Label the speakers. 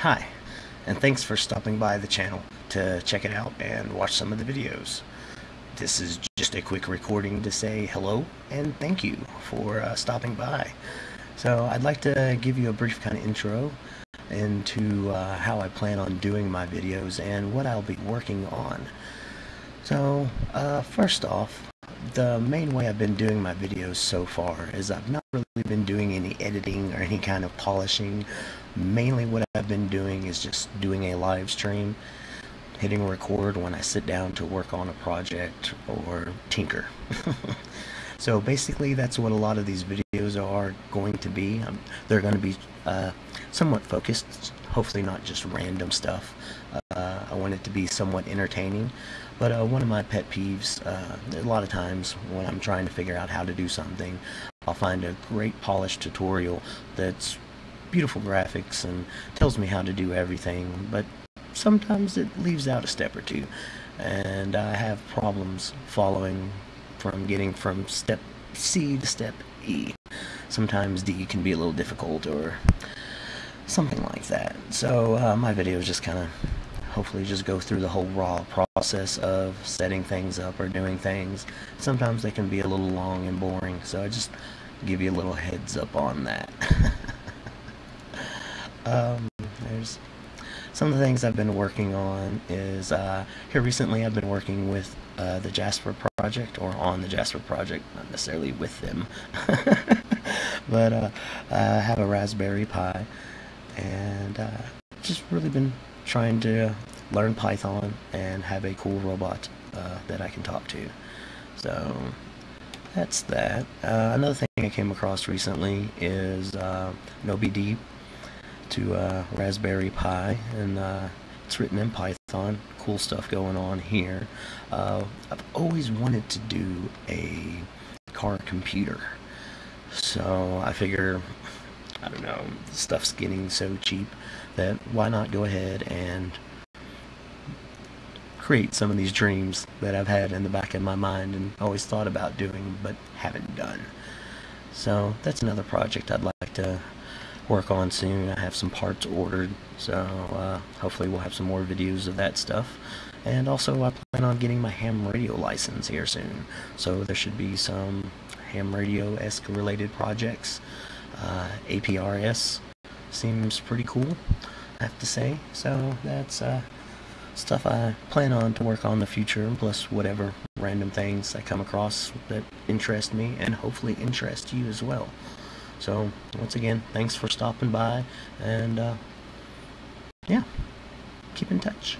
Speaker 1: Hi, and thanks for stopping by the channel to check it out and watch some of the videos. This is just a quick recording to say hello and thank you for uh, stopping by. So I'd like to give you a brief kind of intro into uh, how I plan on doing my videos and what I'll be working on. So uh, first off, the main way I've been doing my videos so far is I've not really been doing any editing or any kind of polishing. Mainly what I've been doing is just doing a live stream, hitting record when I sit down to work on a project or tinker. so basically that's what a lot of these videos are going to be. Um, they're going to be uh, somewhat focused, hopefully not just random stuff. Uh, I want it to be somewhat entertaining. But uh, one of my pet peeves, uh, a lot of times when I'm trying to figure out how to do something, I'll find a great polished tutorial that's beautiful graphics and tells me how to do everything, but sometimes it leaves out a step or two. And I have problems following from getting from step C to step E. Sometimes D can be a little difficult or something like that. So uh, my videos just kind of hopefully just go through the whole raw process of setting things up or doing things. Sometimes they can be a little long and boring, so I just give you a little heads up on that. um, there's some of the things I've been working on is uh, here recently I've been working with uh, the Jasper project or on the Jasper project, not necessarily with them, but uh, I have a Raspberry Pi and uh, just really been trying to learn Python and have a cool robot uh, that I can talk to. So that's that. Uh, another thing I came across recently is uh, NoBD to uh, Raspberry Pi, and uh, it's written in Python. Cool stuff going on here. Uh, I've always wanted to do a car computer, so I figure I don't know, stuff's getting so cheap that why not go ahead and create some of these dreams that I've had in the back of my mind and always thought about doing but haven't done. So that's another project I'd like to work on soon. I have some parts ordered, so uh, hopefully we'll have some more videos of that stuff. And also I plan on getting my ham radio license here soon, so there should be some ham radio-esque related projects. Uh, APRS seems pretty cool, I have to say. So that's uh, stuff I plan on to work on in the future, plus whatever random things I come across that interest me and hopefully interest you as well. So once again, thanks for stopping by, and uh, yeah, keep in touch.